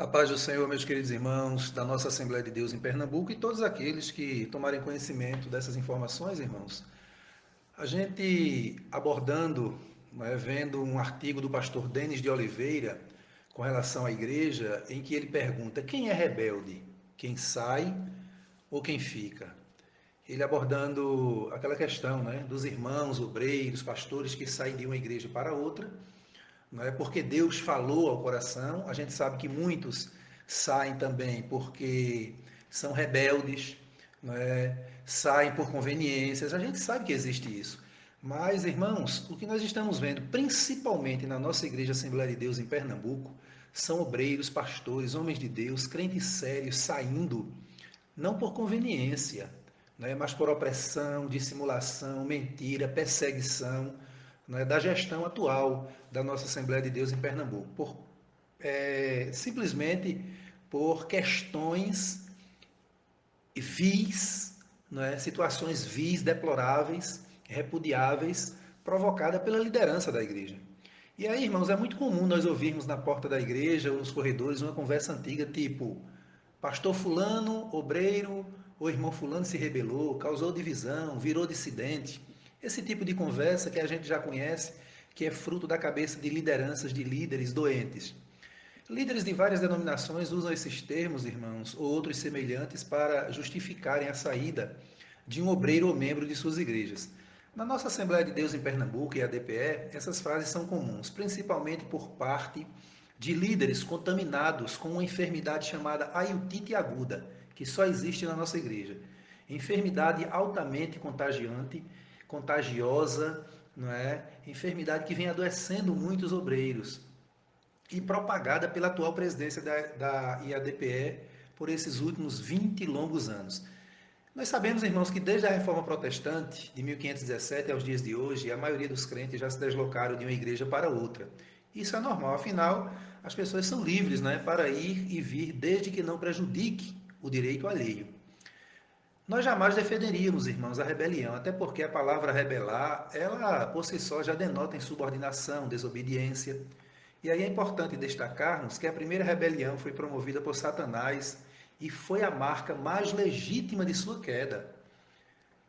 A paz do Senhor, meus queridos irmãos, da nossa Assembleia de Deus em Pernambuco e todos aqueles que tomarem conhecimento dessas informações, irmãos. A gente abordando, né, vendo um artigo do pastor Denis de Oliveira com relação à igreja, em que ele pergunta: quem é rebelde? Quem sai ou quem fica? Ele abordando aquela questão né, dos irmãos, obreiros, pastores que saem de uma igreja para outra não é porque Deus falou ao coração. A gente sabe que muitos saem também porque são rebeldes, não é? saem por conveniências. A gente sabe que existe isso. Mas, irmãos, o que nós estamos vendo, principalmente na nossa Igreja Assembleia de Deus em Pernambuco, são obreiros, pastores, homens de Deus, crentes sérios, saindo, não por conveniência, né, mas por opressão, dissimulação, mentira, perseguição, né, da gestão atual da nossa Assembleia de Deus em Pernambuco, por, é, simplesmente por questões vis, né, situações vis, deploráveis, repudiáveis, provocadas pela liderança da igreja. E aí, irmãos, é muito comum nós ouvirmos na porta da igreja ou nos corredores uma conversa antiga tipo: Pastor Fulano, obreiro, ou irmão Fulano se rebelou, causou divisão, virou dissidente. Esse tipo de conversa que a gente já conhece, que é fruto da cabeça de lideranças de líderes doentes. Líderes de várias denominações usam esses termos, irmãos, ou outros semelhantes, para justificarem a saída de um obreiro ou membro de suas igrejas. Na nossa Assembleia de Deus em Pernambuco e a DPE, essas frases são comuns, principalmente por parte de líderes contaminados com uma enfermidade chamada aiutite aguda, que só existe na nossa igreja. Enfermidade altamente contagiante contagiosa, não é? enfermidade que vem adoecendo muitos obreiros e propagada pela atual presidência da, da IADPE por esses últimos 20 longos anos. Nós sabemos, irmãos, que desde a reforma protestante de 1517 aos dias de hoje, a maioria dos crentes já se deslocaram de uma igreja para outra. Isso é normal, afinal, as pessoas são livres né, para ir e vir desde que não prejudique o direito alheio. Nós jamais defenderíamos, irmãos, a rebelião, até porque a palavra rebelar, ela por si só já denota insubordinação, desobediência. E aí é importante destacarmos que a primeira rebelião foi promovida por Satanás e foi a marca mais legítima de sua queda.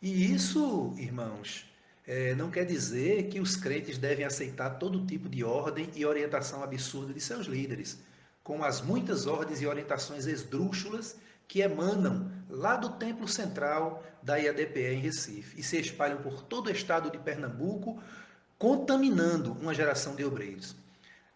E isso, irmãos, é, não quer dizer que os crentes devem aceitar todo tipo de ordem e orientação absurda de seus líderes, com as muitas ordens e orientações esdrúxulas que emanam lá do templo central da IADPE em Recife e se espalham por todo o estado de Pernambuco, contaminando uma geração de obreiros.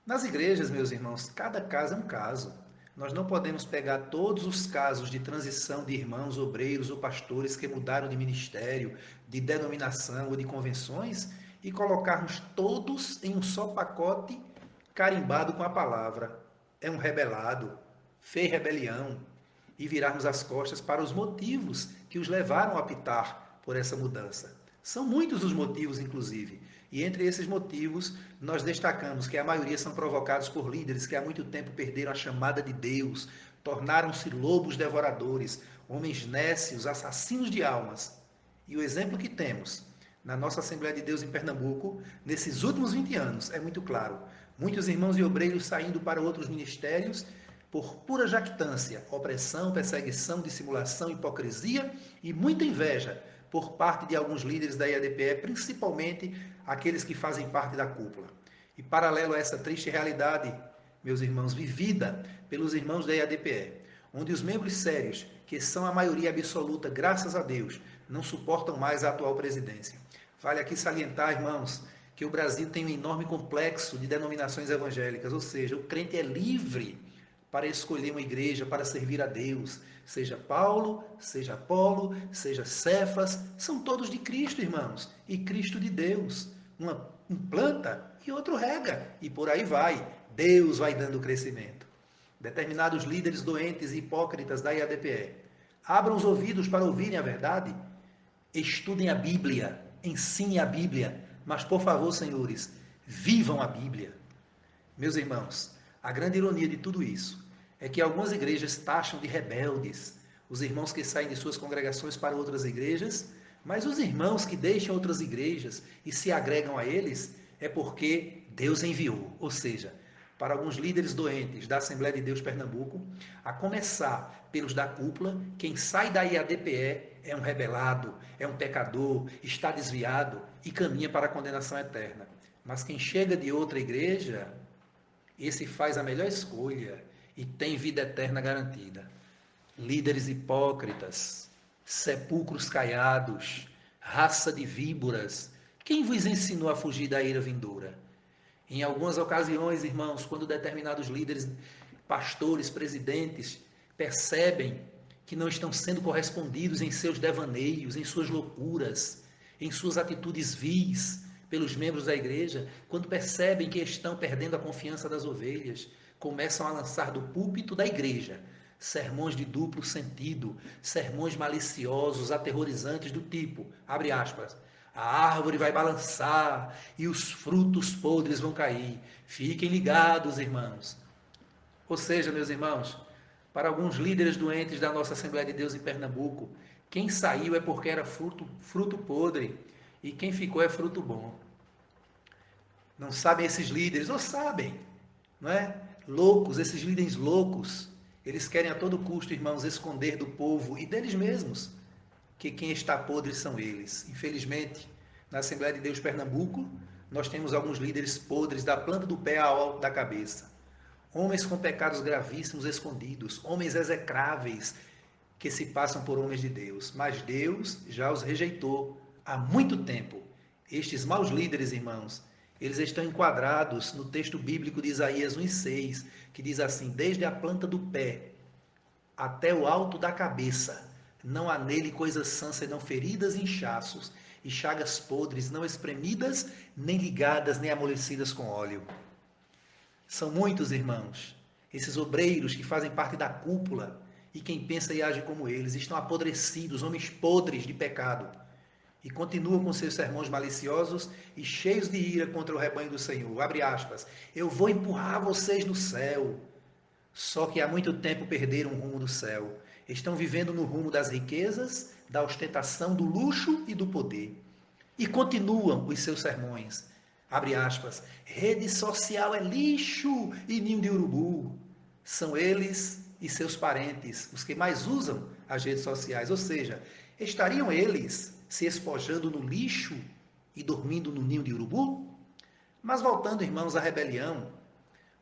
Nas igrejas, meus irmãos, cada caso é um caso. Nós não podemos pegar todos os casos de transição de irmãos, obreiros ou pastores que mudaram de ministério, de denominação ou de convenções e colocarmos todos em um só pacote carimbado com a palavra. É um rebelado, fez rebelião, e virarmos as costas para os motivos que os levaram a optar por essa mudança. São muitos os motivos, inclusive. E entre esses motivos, nós destacamos que a maioria são provocados por líderes que há muito tempo perderam a chamada de Deus, tornaram-se lobos devoradores, homens nécios, assassinos de almas. E o exemplo que temos na nossa Assembleia de Deus em Pernambuco, nesses últimos 20 anos, é muito claro. Muitos irmãos e obreiros saindo para outros ministérios por pura jactância, opressão, perseguição, dissimulação, hipocrisia e muita inveja por parte de alguns líderes da IADPE, principalmente aqueles que fazem parte da cúpula. E paralelo a essa triste realidade, meus irmãos, vivida pelos irmãos da IADPE, onde os membros sérios, que são a maioria absoluta, graças a Deus, não suportam mais a atual presidência. Vale aqui salientar, irmãos, que o Brasil tem um enorme complexo de denominações evangélicas, ou seja, o crente é livre para escolher uma igreja para servir a Deus. Seja Paulo, seja Apolo, seja Cefas, são todos de Cristo, irmãos, e Cristo de Deus. Uma um planta e outro rega, e por aí vai. Deus vai dando crescimento. Determinados líderes doentes e hipócritas da IADPE, abram os ouvidos para ouvirem a verdade, estudem a Bíblia, ensinem a Bíblia, mas por favor, senhores, vivam a Bíblia. Meus irmãos, a grande ironia de tudo isso é que algumas igrejas taxam de rebeldes os irmãos que saem de suas congregações para outras igrejas, mas os irmãos que deixam outras igrejas e se agregam a eles é porque Deus enviou, ou seja, para alguns líderes doentes da Assembleia de Deus Pernambuco, a começar pelos da cúpula, quem sai da IADPE é um rebelado, é um pecador, está desviado e caminha para a condenação eterna. Mas quem chega de outra igreja, esse faz a melhor escolha e tem vida eterna garantida. Líderes hipócritas, sepulcros caiados, raça de víboras, quem vos ensinou a fugir da ira vindoura? Em algumas ocasiões, irmãos, quando determinados líderes, pastores, presidentes percebem que não estão sendo correspondidos em seus devaneios, em suas loucuras, em suas atitudes vis pelos membros da igreja, quando percebem que estão perdendo a confiança das ovelhas, começam a lançar do púlpito da igreja sermões de duplo sentido, sermões maliciosos, aterrorizantes do tipo, abre aspas, a árvore vai balançar e os frutos podres vão cair. Fiquem ligados, irmãos. Ou seja, meus irmãos, para alguns líderes doentes da nossa Assembleia de Deus em Pernambuco, quem saiu é porque era fruto, fruto podre e quem ficou é fruto bom. Não sabem esses líderes, ou sabem, não é? Loucos, esses líderes loucos, eles querem a todo custo, irmãos, esconder do povo e deles mesmos que quem está podre são eles. Infelizmente, na Assembleia de Deus Pernambuco, nós temos alguns líderes podres da planta do pé ao alto da cabeça. Homens com pecados gravíssimos escondidos, homens execráveis que se passam por homens de Deus. Mas Deus já os rejeitou há muito tempo. Estes maus líderes, irmãos, eles estão enquadrados no texto bíblico de Isaías 1,6, que diz assim: Desde a planta do pé até o alto da cabeça, não há nele coisas sãs senão feridas e inchaços, e chagas podres, não espremidas, nem ligadas, nem amolecidas com óleo. São muitos, irmãos, esses obreiros que fazem parte da cúpula, e quem pensa e age como eles, estão apodrecidos, homens podres de pecado, e continuam com seus sermões maliciosos e cheios de ira contra o rebanho do Senhor. Abre aspas. Eu vou empurrar vocês no céu. Só que há muito tempo perderam o rumo do céu estão vivendo no rumo das riquezas, da ostentação, do luxo e do poder. E continuam os seus sermões. Abre aspas. Rede social é lixo e ninho de urubu. São eles e seus parentes os que mais usam as redes sociais. Ou seja, estariam eles se espojando no lixo e dormindo no ninho de urubu? Mas voltando, irmãos, à rebelião,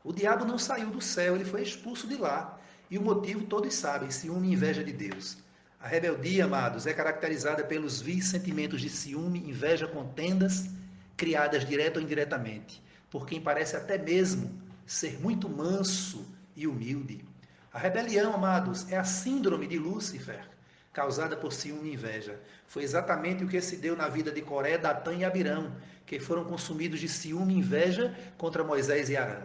o diabo não saiu do céu, ele foi expulso de lá. E o motivo todos sabem: ciúme e inveja de Deus. A rebeldia, amados, é caracterizada pelos vis sentimentos de ciúme, inveja, contendas, criadas direta ou indiretamente, por quem parece até mesmo ser muito manso e humilde. A rebelião, amados, é a síndrome de Lúcifer, causada por ciúme e inveja. Foi exatamente o que se deu na vida de Coré, Datã e Abirão, que foram consumidos de ciúme e inveja contra Moisés e Arão.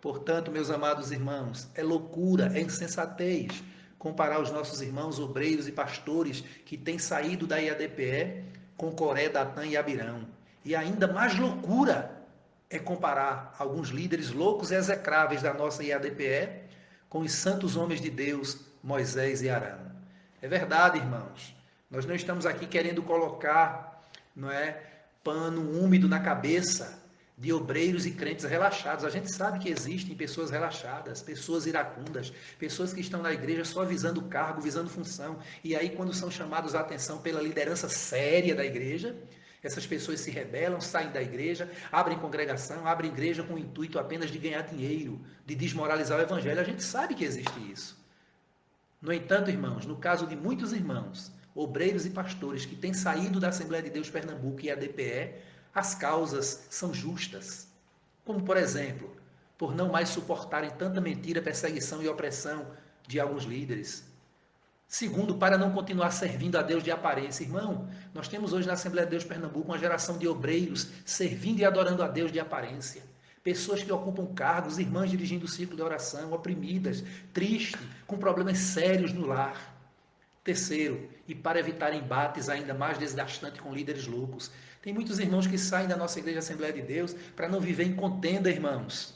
Portanto, meus amados irmãos, é loucura, é insensatez comparar os nossos irmãos obreiros e pastores que têm saído da IADPE com Coré, Datã e Abirão. E ainda mais loucura é comparar alguns líderes loucos e execráveis da nossa IADPE com os santos homens de Deus, Moisés e Arão. É verdade, irmãos. Nós não estamos aqui querendo colocar, não é, pano úmido na cabeça de obreiros e crentes relaxados. A gente sabe que existem pessoas relaxadas, pessoas iracundas, pessoas que estão na igreja só visando cargo, visando função. E aí, quando são chamados a atenção pela liderança séria da igreja, essas pessoas se rebelam, saem da igreja, abrem congregação, abrem igreja com o intuito apenas de ganhar dinheiro, de desmoralizar o evangelho. A gente sabe que existe isso. No entanto, irmãos, no caso de muitos irmãos, obreiros e pastores que têm saído da Assembleia de Deus Pernambuco e a DPE, as causas são justas. Como, por exemplo, por não mais suportarem tanta mentira, perseguição e opressão de alguns líderes. Segundo, para não continuar servindo a Deus de aparência. Irmão, nós temos hoje na Assembleia de Deus Pernambuco uma geração de obreiros servindo e adorando a Deus de aparência. Pessoas que ocupam cargos, irmãs dirigindo o ciclo de oração, oprimidas, tristes, com problemas sérios no lar. Terceiro, e para evitar embates ainda mais desgastantes com líderes loucos, tem muitos irmãos que saem da nossa igreja Assembleia de Deus para não viver em contenda, irmãos.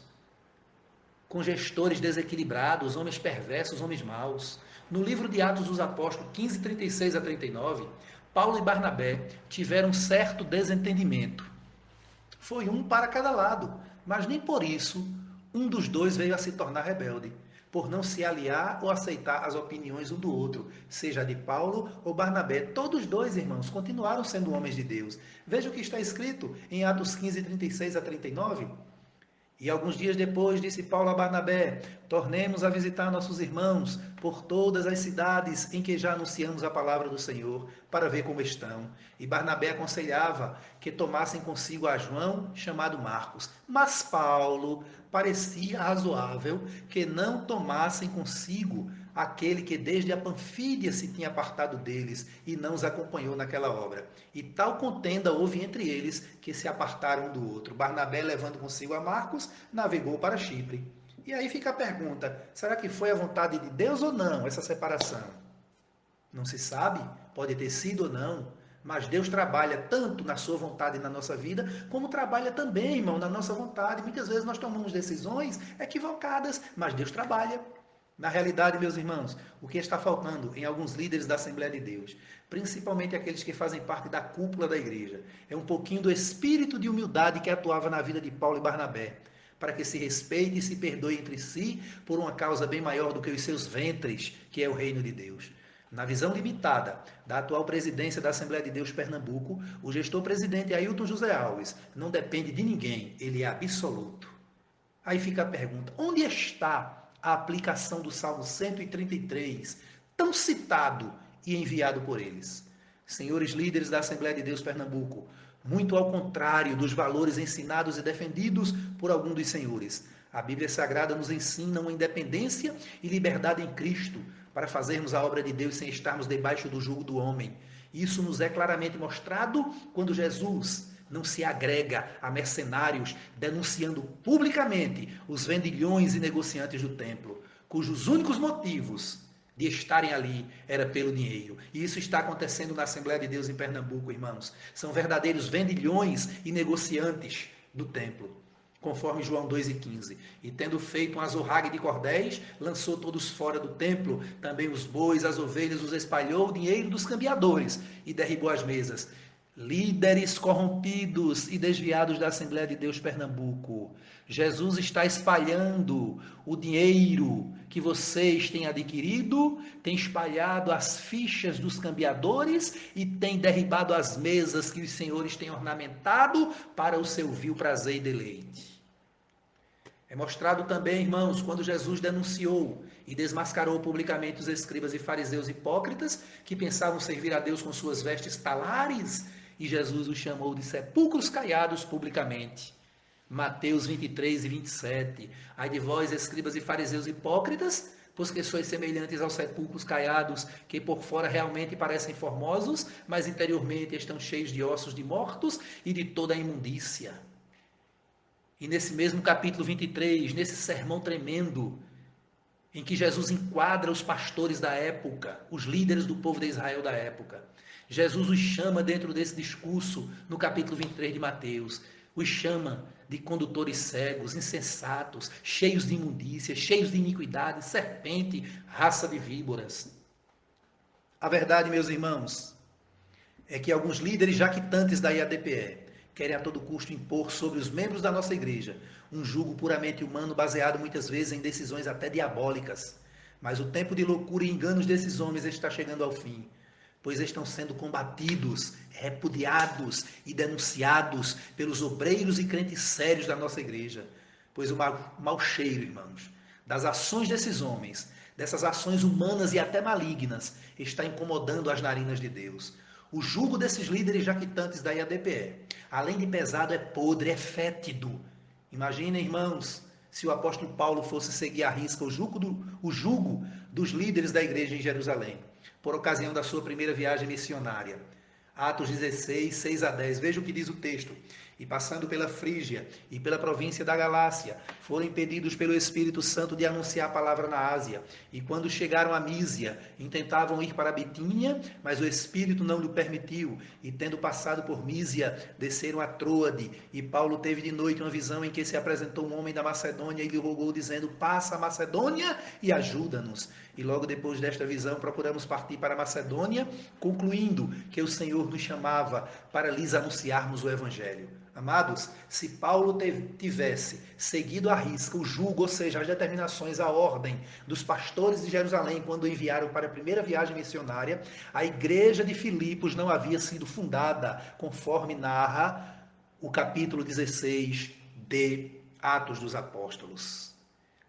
Com gestores desequilibrados, homens perversos, homens maus. No livro de Atos dos Apóstolos, 15, 36 a 39, Paulo e Barnabé tiveram certo desentendimento. Foi um para cada lado, mas nem por isso um dos dois veio a se tornar rebelde, por não se aliar ou aceitar as opiniões um do outro, seja de Paulo ou Barnabé. Todos dois, irmãos, continuaram sendo homens de Deus. Veja o que está escrito em Atos 15, 36 a 39. E alguns dias depois disse Paulo a Barnabé: Tornemos a visitar nossos irmãos por todas as cidades em que já anunciamos a palavra do Senhor, para ver como estão. E Barnabé aconselhava que tomassem consigo a João, chamado Marcos. Mas Paulo parecia razoável que não tomassem consigo aquele que desde a Panfídia se tinha apartado deles e não os acompanhou naquela obra. E tal contenda houve entre eles que se apartaram um do outro. Barnabé, levando consigo a Marcos, navegou para Chipre. E aí fica a pergunta: será que foi a vontade de Deus ou não essa separação? Não se sabe, pode ter sido ou não, mas Deus trabalha tanto na sua vontade e na nossa vida, como trabalha também, irmão, na nossa vontade. Muitas vezes nós tomamos decisões equivocadas, mas Deus trabalha. Na realidade, meus irmãos, o que está faltando em alguns líderes da Assembleia de Deus, principalmente aqueles que fazem parte da cúpula da igreja, é um pouquinho do espírito de humildade que atuava na vida de Paulo e Barnabé, para que se respeite e se perdoe entre si por uma causa bem maior do que os seus ventres, que é o reino de Deus. Na visão limitada da atual presidência da Assembleia de Deus Pernambuco, o gestor presidente Ailton José Alves não depende de ninguém, ele é absoluto. Aí fica a pergunta: onde está a aplicação do Salmo 133, tão citado e enviado por eles. Senhores líderes da Assembleia de Deus Pernambuco, muito ao contrário dos valores ensinados e defendidos por algum dos senhores. A Bíblia Sagrada nos ensina uma independência e liberdade em Cristo para fazermos a obra de Deus sem estarmos debaixo do jugo do homem. Isso nos é claramente mostrado quando Jesus não se agrega a mercenários denunciando publicamente os vendilhões e negociantes do templo, cujos únicos motivos de estarem ali era pelo dinheiro. E isso está acontecendo na Assembleia de Deus em Pernambuco, irmãos. São verdadeiros vendilhões e negociantes do templo, conforme João 2,15. E tendo feito um azorrague de cordéis, lançou todos fora do templo, também os bois, as ovelhas, os espalhou o dinheiro dos cambiadores e derribou as mesas líderes corrompidos e desviados da Assembleia de Deus Pernambuco. Jesus está espalhando o dinheiro que vocês têm adquirido, tem espalhado as fichas dos cambiadores e tem derribado as mesas que os senhores têm ornamentado para o seu vil prazer e deleite. É mostrado também, irmãos, quando Jesus denunciou e desmascarou publicamente os escribas e fariseus hipócritas que pensavam servir a Deus com suas vestes talares e Jesus os chamou de sepulcros caiados publicamente. Mateus 23 e 27. Ai de vós, escribas e fariseus hipócritas, pois que sois semelhantes aos sepulcros caiados, que por fora realmente parecem formosos, mas interiormente estão cheios de ossos de mortos e de toda a imundícia. E nesse mesmo capítulo 23, nesse sermão tremendo, em que Jesus enquadra os pastores da época, os líderes do povo de Israel da época, Jesus os chama dentro desse discurso, no capítulo 23 de Mateus, os chama de condutores cegos, insensatos, cheios de imundícia, cheios de iniquidade, serpente, raça de víboras. A verdade, meus irmãos, é que alguns líderes jactantes da IADPE querem a todo custo impor sobre os membros da nossa igreja um jugo puramente humano baseado muitas vezes em decisões até diabólicas. Mas o tempo de loucura e enganos desses homens está chegando ao fim pois estão sendo combatidos, repudiados e denunciados pelos obreiros e crentes sérios da nossa igreja. Pois o mau, mau cheiro, irmãos, das ações desses homens, dessas ações humanas e até malignas, está incomodando as narinas de Deus. O jugo desses líderes jactantes da IADPE, além de pesado, é podre, é fétido. Imaginem, irmãos, se o apóstolo Paulo fosse seguir à risca o jugo, do, o jugo dos líderes da igreja em Jerusalém por ocasião da sua primeira viagem missionária. Atos 16, 6 a 10. Veja o que diz o texto e passando pela Frígia e pela província da Galácia, foram impedidos pelo Espírito Santo de anunciar a palavra na Ásia. E quando chegaram a Mísia, intentavam ir para Bitínia, mas o Espírito não lhe permitiu. E tendo passado por Mísia, desceram a Troade. E Paulo teve de noite uma visão em que se apresentou um homem da Macedônia e lhe rogou, dizendo: Passa a Macedônia e ajuda-nos. E logo depois desta visão, procuramos partir para a Macedônia, concluindo que o Senhor nos chamava para lhes anunciarmos o Evangelho. Amados, se Paulo tivesse seguido à risca o julgo, ou seja, as determinações, a ordem dos pastores de Jerusalém quando enviaram para a primeira viagem missionária, a igreja de Filipos não havia sido fundada, conforme narra o capítulo 16 de Atos dos Apóstolos.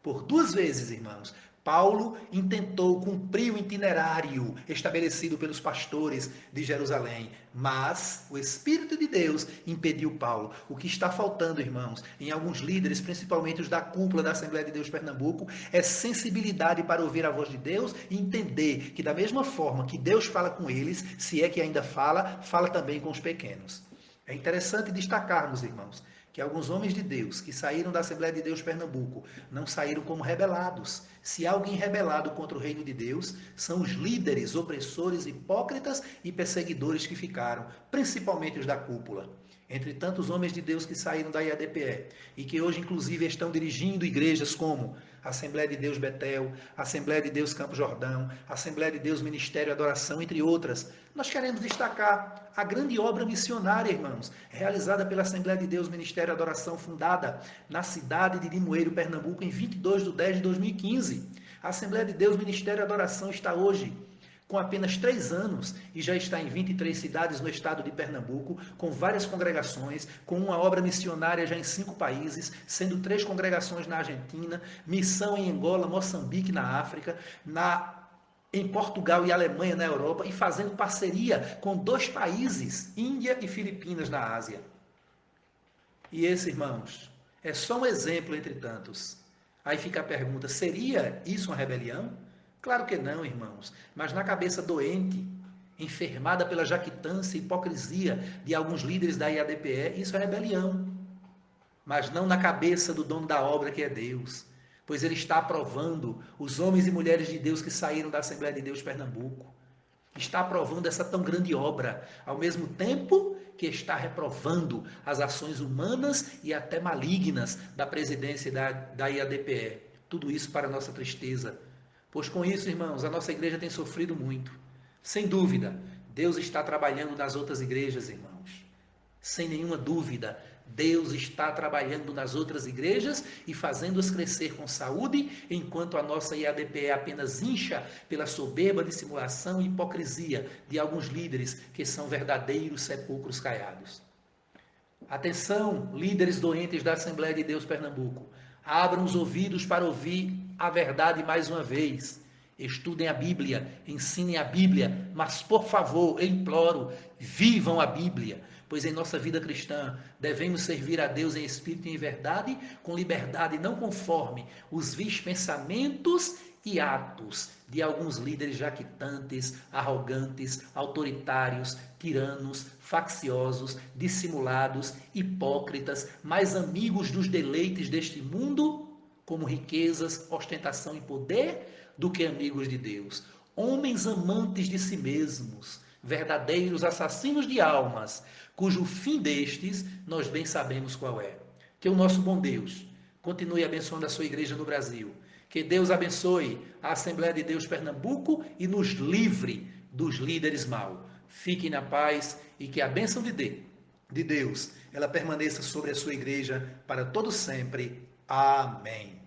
Por duas vezes, irmãos, Paulo intentou cumprir o itinerário estabelecido pelos pastores de Jerusalém, mas o Espírito de Deus impediu Paulo. O que está faltando, irmãos, em alguns líderes, principalmente os da cúpula da Assembleia de Deus Pernambuco, é sensibilidade para ouvir a voz de Deus e entender que, da mesma forma que Deus fala com eles, se é que ainda fala, fala também com os pequenos. É interessante destacarmos, irmãos, que alguns homens de Deus que saíram da Assembleia de Deus Pernambuco não saíram como rebelados. Se alguém rebelado contra o reino de Deus, são os líderes, opressores, hipócritas e perseguidores que ficaram, principalmente os da cúpula. Entre tantos homens de Deus que saíram da IADPE e que hoje, inclusive, estão dirigindo igrejas como Assembleia de Deus Betel, Assembleia de Deus Campo Jordão, Assembleia de Deus Ministério Adoração, entre outras. Nós queremos destacar a grande obra missionária, irmãos, realizada pela Assembleia de Deus Ministério Adoração, fundada na cidade de Limoeiro, Pernambuco, em 22 de 10 de 2015. A Assembleia de Deus Ministério Adoração está hoje com apenas três anos e já está em 23 cidades no estado de Pernambuco, com várias congregações, com uma obra missionária já em cinco países, sendo três congregações na Argentina, missão em Angola, Moçambique, na África, na em Portugal e Alemanha na Europa e fazendo parceria com dois países, Índia e Filipinas na Ásia. E esse, irmãos, é só um exemplo entre tantos. Aí fica a pergunta: seria isso uma rebelião? Claro que não, irmãos, mas na cabeça doente, enfermada pela jactância e hipocrisia de alguns líderes da IADPE, isso é rebelião. Mas não na cabeça do dono da obra que é Deus, pois ele está aprovando os homens e mulheres de Deus que saíram da Assembleia de Deus Pernambuco. Está aprovando essa tão grande obra, ao mesmo tempo que está reprovando as ações humanas e até malignas da presidência da, da IADPE. Tudo isso para nossa tristeza, Pois com isso, irmãos, a nossa igreja tem sofrido muito. Sem dúvida, Deus está trabalhando nas outras igrejas, irmãos. Sem nenhuma dúvida, Deus está trabalhando nas outras igrejas e fazendo-as crescer com saúde, enquanto a nossa IADPE apenas incha pela soberba dissimulação e hipocrisia de alguns líderes que são verdadeiros sepulcros caiados. Atenção, líderes doentes da Assembleia de Deus Pernambuco. Abram os ouvidos para ouvir a verdade mais uma vez. Estudem a Bíblia, ensinem a Bíblia, mas por favor, eu imploro, vivam a Bíblia, pois em nossa vida cristã devemos servir a Deus em espírito e em verdade, com liberdade, não conforme os vis pensamentos e atos de alguns líderes jactantes, arrogantes, autoritários, tiranos, facciosos, dissimulados, hipócritas, mais amigos dos deleites deste mundo como riquezas, ostentação e poder, do que amigos de Deus. Homens amantes de si mesmos, verdadeiros assassinos de almas, cujo fim destes nós bem sabemos qual é. Que o nosso bom Deus continue abençoando a sua igreja no Brasil. Que Deus abençoe a Assembleia de Deus Pernambuco e nos livre dos líderes mal. Fiquem na paz e que a bênção de Deus ela permaneça sobre a sua igreja para todo sempre. Amém.